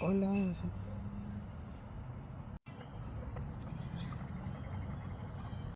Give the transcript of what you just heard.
Hola,